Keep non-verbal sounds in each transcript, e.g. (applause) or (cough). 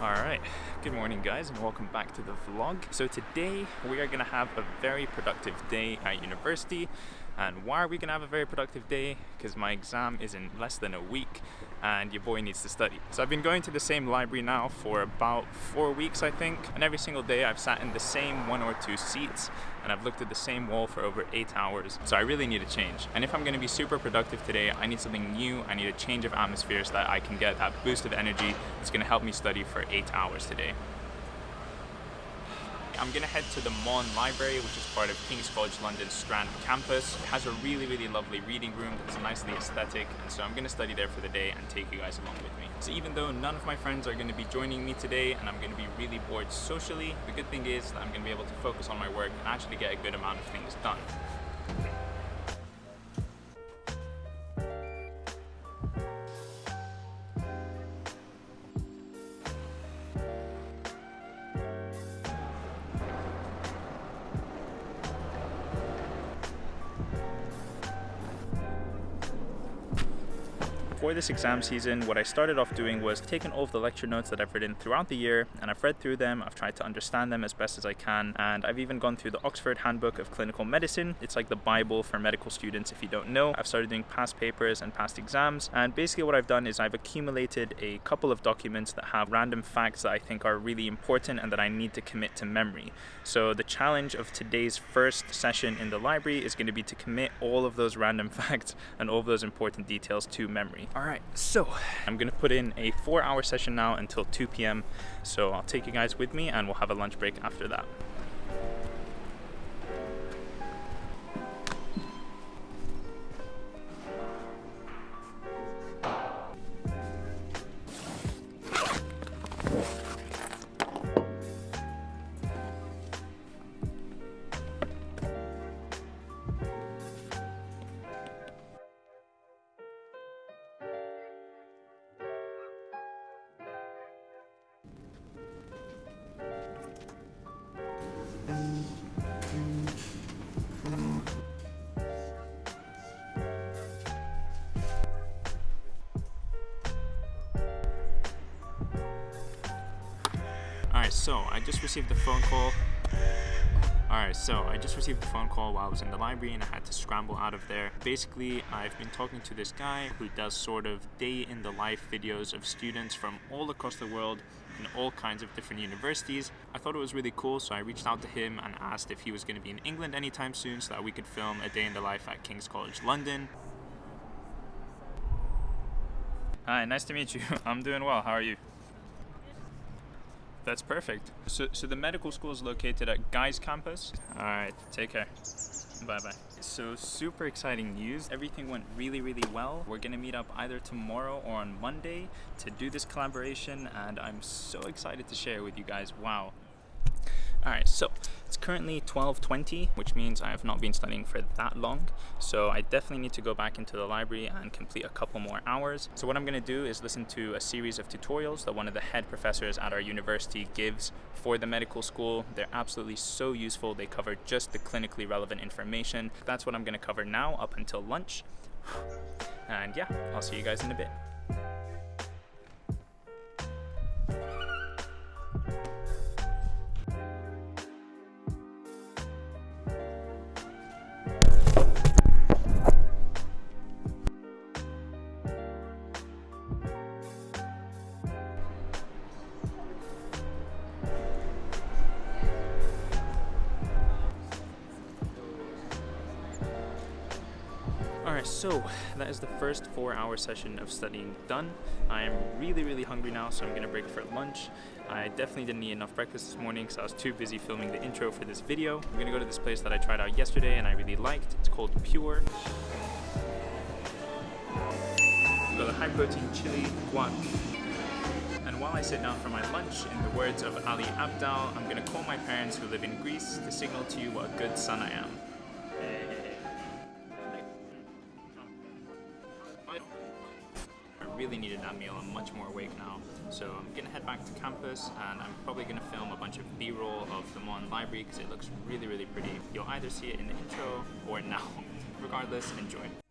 Alright, good morning guys and welcome back to the vlog. So today we are going to have a very productive day at university and why are we going to have a very productive day? Because my exam is in less than a week and your boy needs to study. So I've been going to the same library now for about four weeks I think and every single day I've sat in the same one or two seats and I've looked at the same wall for over eight hours. So I really need a change. And if I'm going to be super productive today, I need something new. I need a change of atmosphere so that I can get that boost of energy that's going to help me study for eight hours today. I'm gonna head to the Maughan Library, which is part of King's College London's Strand campus. It has a really, really lovely reading room that's nicely aesthetic, and so I'm gonna study there for the day and take you guys along with me. So even though none of my friends are gonna be joining me today, and I'm gonna be really bored socially, the good thing is that I'm gonna be able to focus on my work and actually get a good amount of things done. For this exam season, what I started off doing was taking all of the lecture notes that I've written throughout the year and I've read through them, I've tried to understand them as best as I can, and I've even gone through the Oxford Handbook of Clinical Medicine. It's like the Bible for medical students if you don't know. I've started doing past papers and past exams, and basically what I've done is I've accumulated a couple of documents that have random facts that I think are really important and that I need to commit to memory. So the challenge of today's first session in the library is going to be to commit all of those random (laughs) facts and all of those important details to memory. All right, so I'm gonna put in a four hour session now until 2 p.m. So I'll take you guys with me and we'll have a lunch break after that. So I just received a phone call. Alright, so I just received a phone call while I was in the library and I had to scramble out of there. Basically, I've been talking to this guy who does sort of day in the life videos of students from all across the world in all kinds of different universities. I thought it was really cool, so I reached out to him and asked if he was going to be in England anytime soon so that we could film a day in the life at King's College London. Hi, nice to meet you. (laughs) I'm doing well. How are you? That's perfect. So, so the medical school is located at Guy's campus. All right, take care. Bye bye. So super exciting news. Everything went really, really well. We're gonna meet up either tomorrow or on Monday to do this collaboration and I'm so excited to share with you guys. Wow, Alright, so it's currently 12.20, which means I have not been studying for that long. So I definitely need to go back into the library and complete a couple more hours. So what I'm going to do is listen to a series of tutorials that one of the head professors at our university gives for the medical school. They're absolutely so useful. They cover just the clinically relevant information. That's what I'm going to cover now up until lunch. And yeah, I'll see you guys in a bit. Alright, so that is the first four hour session of studying done. I am really, really hungry now, so I'm gonna break for lunch. I definitely didn't eat enough breakfast this morning because I was too busy filming the intro for this video. I'm gonna go to this place that I tried out yesterday and I really liked. It's called Pure. Got a high protein chili guac. And while I sit down for my lunch, in the words of Ali Abdaal, I'm gonna call my parents who live in Greece to signal to you what a good son I am. Really needed that meal. I'm much more awake now. So I'm gonna head back to campus and I'm probably gonna film a bunch of B-roll of the Maughan Library because it looks really, really pretty. You'll either see it in the intro or now. (laughs) Regardless, enjoy.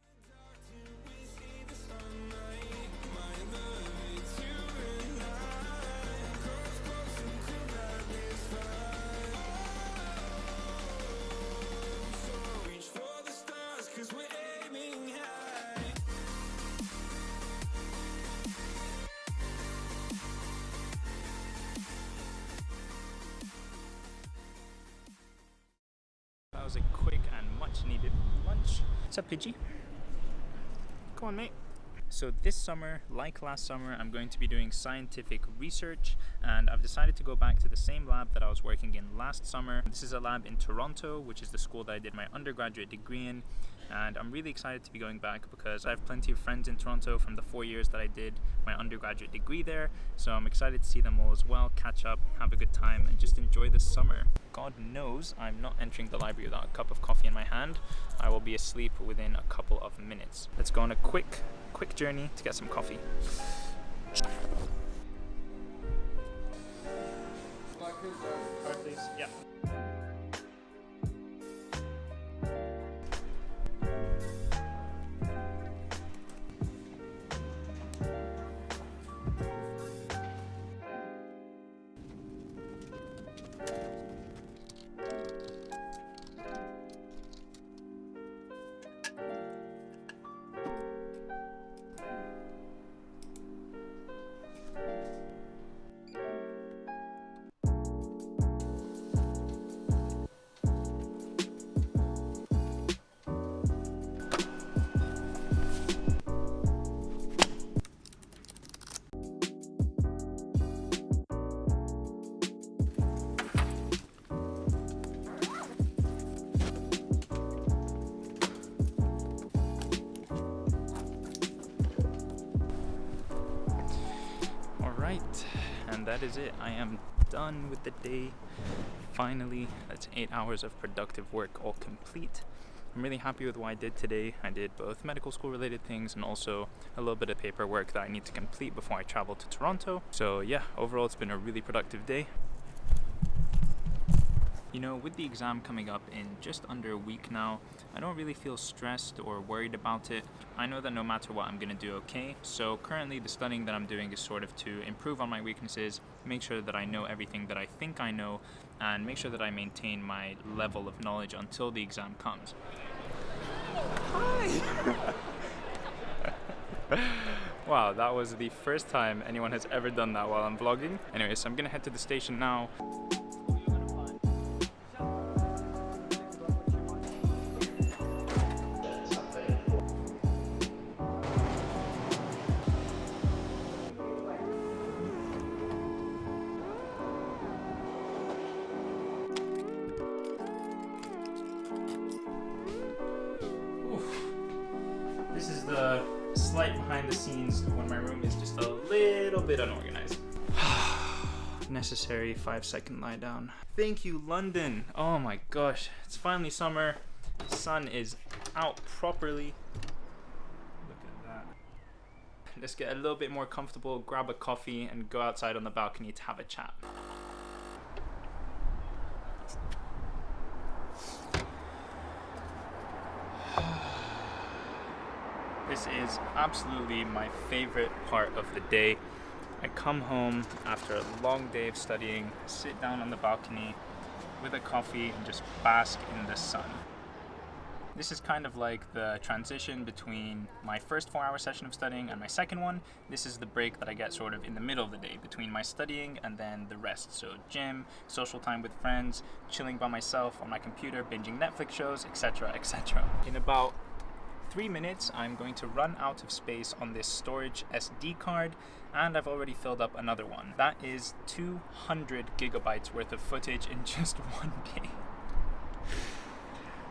Up, Pidgey? Go on, mate. So this summer, like last summer, I'm going to be doing scientific research and I've decided to go back to the same lab that I was working in last summer. This is a lab in Toronto, which is the school that I did my undergraduate degree in and I'm really excited to be going back because I have plenty of friends in Toronto from the four years that I did my undergraduate degree there so I'm excited to see them all as well, catch up, have a good time and just enjoy the summer. God knows I'm not entering the library without a cup of coffee in my hand. I will be asleep within a couple of minutes. Let's go on a quick, quick journey to get some coffee. Uh, yeah. And that is it. I am done with the day. Finally that's eight hours of productive work all complete. I'm really happy with what i did today. I did both medical school related things and also a little bit of paperwork that i need to complete before i travel to toronto. So yeah overall it's been a really productive day you know, with the exam coming up in just under a week now, I don't really feel stressed or worried about it. I know that no matter what, I'm going to do okay. So currently the studying that I'm doing is sort of to improve on my weaknesses, make sure that I know everything that I think I know, and make sure that I maintain my level of knowledge until the exam comes. Hi! (laughs) wow, that was the first time anyone has ever done that while I'm vlogging. Anyway, so I'm gonna head to the station now. Slight behind the scenes when my room is just a little bit unorganized. (sighs) Necessary five second lie down. Thank you, London. Oh my gosh, it's finally summer. Sun is out properly. Look at that. Let's get a little bit more comfortable, grab a coffee, and go outside on the balcony to have a chat. This is absolutely my favorite part of the day. I come home after a long day of studying, sit down on the balcony with a coffee and just bask in the sun. This is kind of like the transition between my first four hour session of studying and my second one. This is the break that I get sort of in the middle of the day between my studying and then the rest. So gym, social time with friends, chilling by myself on my computer, binging Netflix shows, etc, etc. In about three minutes, I'm going to run out of space on this storage SD card, and I've already filled up another one. That is 200 gigabytes worth of footage in (laughs) just one day.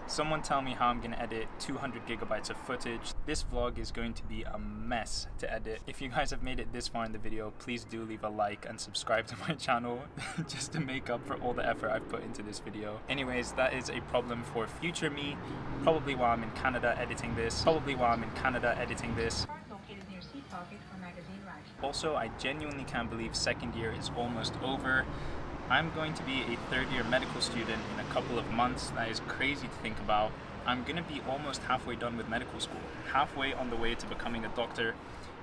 Someone tell me how I'm gonna edit 200 gigabytes of footage. This vlog is going to be a mess to edit. If you guys have made it this far in the video, please do leave a like and subscribe to my (laughs) channel (laughs) just to make up for all the effort I've put into this video. Anyways, that is a problem for future me, probably while I'm in Canada editing this, probably while I'm in Canada editing this. Also, I genuinely can't believe second year is almost over. I'm going to be a third year medical student in a couple of months. That is crazy to think about. I'm going to be almost halfway done with medical school, halfway on the way to becoming a doctor.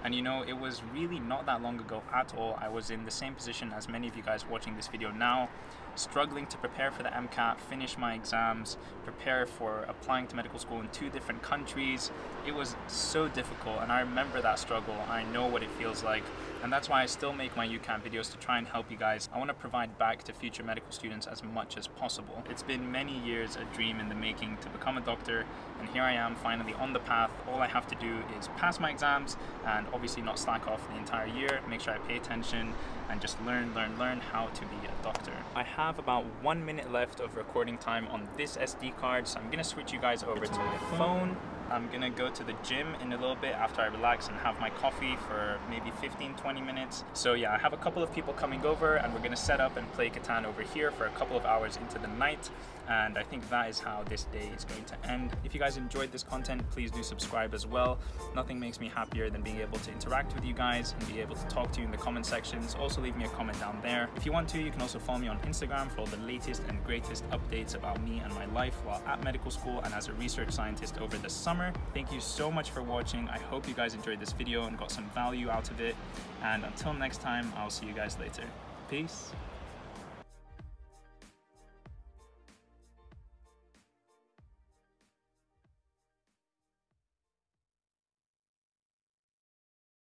And you know, it was really not that long ago at all. I was in the same position as many of you guys watching this video now, struggling to prepare for the MCAT, finish my exams, prepare for applying to medical school in two different countries. It was so difficult, and I remember that struggle. I know what it feels like and that's why I still make my UCAMP videos to try and help you guys. I want to provide back to future medical students as much as possible. It's been many years a dream in the making to become a doctor and here I am finally on the path. All I have to do is pass my exams and obviously not slack off the entire year, make sure I pay attention and just learn, learn, learn how to be a doctor. I have about one minute left of recording time on this SD card, so I'm gonna switch you guys over to my phone I'm gonna go to the gym in a little bit after I relax and have my coffee for maybe 15 20 minutes so yeah I have a couple of people coming over and we're gonna set up and play Catan over here for a couple of hours into the night and I think that is how this day is going to end. If you guys enjoyed this content, please do subscribe as well. Nothing makes me happier than being able to interact with you guys and be able to talk to you in the comment sections. Also leave me a comment down there. If you want to, you can also follow me on Instagram for all the latest and greatest updates about me and my life while at medical school and as a research scientist over the summer. Thank you so much for watching. I hope you guys enjoyed this video and got some value out of it. And until next time, I'll see you guys later. Peace.